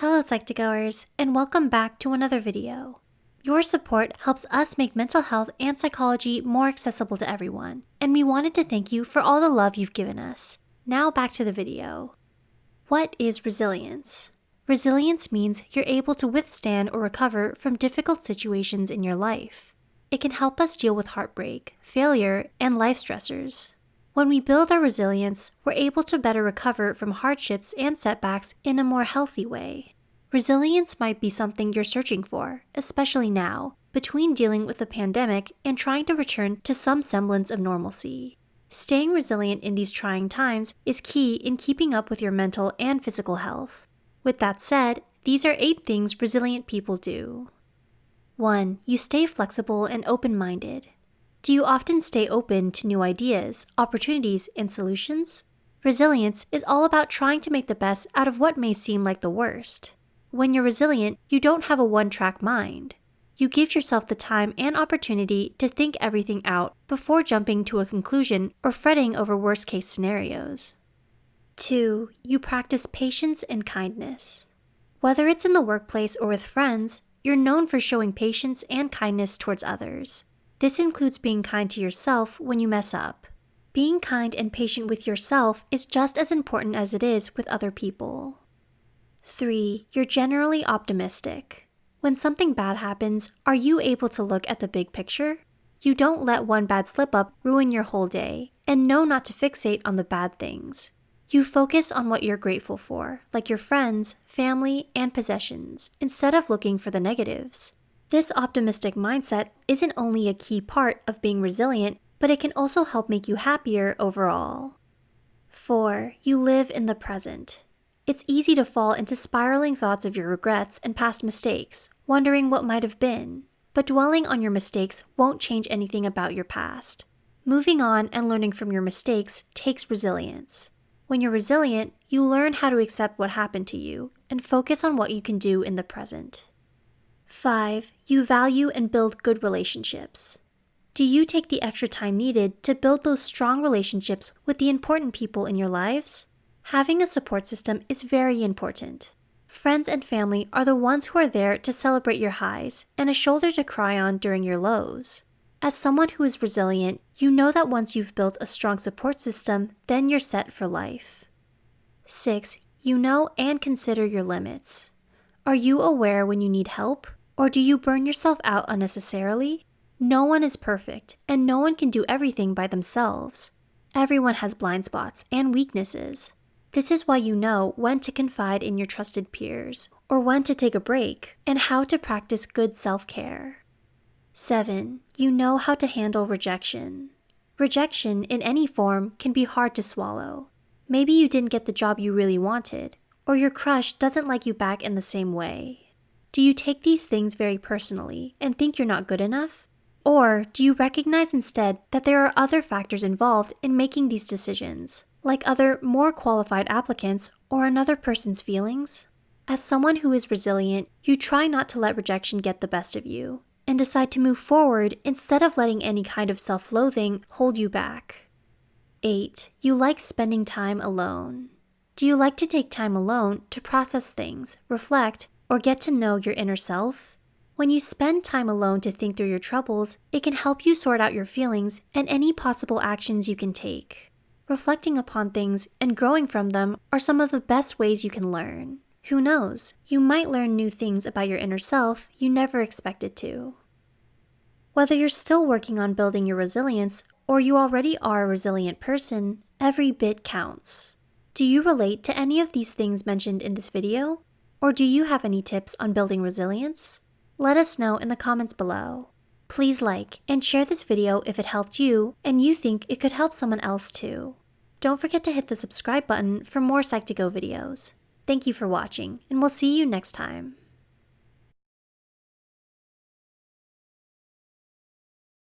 Hello Psych2Goers, and welcome back to another video. Your support helps us make mental health and psychology more accessible to everyone, and we wanted to thank you for all the love you've given us. Now back to the video. What is resilience? Resilience means you're able to withstand or recover from difficult situations in your life. It can help us deal with heartbreak, failure, and life stressors. When we build our resilience, we're able to better recover from hardships and setbacks in a more healthy way. Resilience might be something you're searching for, especially now, between dealing with a pandemic and trying to return to some semblance of normalcy. Staying resilient in these trying times is key in keeping up with your mental and physical health. With that said, these are eight things resilient people do. 1. You stay flexible and open minded. Do you often stay open to new ideas, opportunities, and solutions? Resilience is all about trying to make the best out of what may seem like the worst. When you're resilient, you don't have a one track mind. You give yourself the time and opportunity to think everything out before jumping to a conclusion or fretting over worst case scenarios. 2. You practice patience and kindness. Whether it's in the workplace or with friends, you're known for showing patience and kindness towards others. This includes being kind to yourself when you mess up. Being kind and patient with yourself is just as important as it is with other people. 3. You're generally optimistic. When something bad happens, are you able to look at the big picture? You don't let one bad slip up ruin your whole day, and know not to fixate on the bad things. You focus on what you're grateful for, like your friends, family, and possessions, instead of looking for the negatives. This optimistic mindset isn't only a key part of being resilient, but it can also help make you happier overall. 4. You live in the present. It's easy to fall into spiraling thoughts of your regrets and past mistakes, wondering what might have been. But dwelling on your mistakes won't change anything about your past. Moving on and learning from your mistakes takes resilience. When you're resilient, you learn how to accept what happened to you and focus on what you can do in the present. 5. You value and build good relationships. Do you take the extra time needed to build those strong relationships with the important people in your lives? Having a support system is very important. Friends and family are the ones who are there to celebrate your highs and a shoulder to cry on during your lows. As someone who is resilient, you know that once you've built a strong support system, then you're set for life. 6. You know and consider your limits. Are you aware when you need help? Or do you burn yourself out unnecessarily? No one is perfect, and no one can do everything by themselves. Everyone has blind spots and weaknesses. This is why you know when to confide in your trusted peers, or when to take a break, and how to practice good self care. 7. You know how to handle rejection. Rejection in any form can be hard to swallow. Maybe you didn't get the job you really wanted, or your crush doesn't like you back in the same way. Do you take these things very personally and think you're not good enough? Or do you recognize instead that there are other factors involved in making these decisions, like other more qualified applicants or another person's feelings? As someone who is resilient, you try not to let rejection get the best of you and decide to move forward instead of letting any kind of self loathing hold you back. 8. You like spending time alone. Do you like to take time alone to process things, reflect, or get to know your inner self? When you spend time alone to think through your troubles, it can help you sort out your feelings and any possible actions you can take. Reflecting upon things and growing from them are some of the best ways you can learn. Who knows, you might learn new things about your inner self you never expected to. Whether you're still working on building your resilience or you already are a resilient person, every bit counts. Do you relate to any of these things mentioned in this video? Or do you have any tips on building resilience? Let us know in the comments below. Please like and share this video if it helped you and you think it could help someone else too. Don't forget to hit the subscribe button for more Psych2Go videos. Thank you for watching, and we'll see you next time.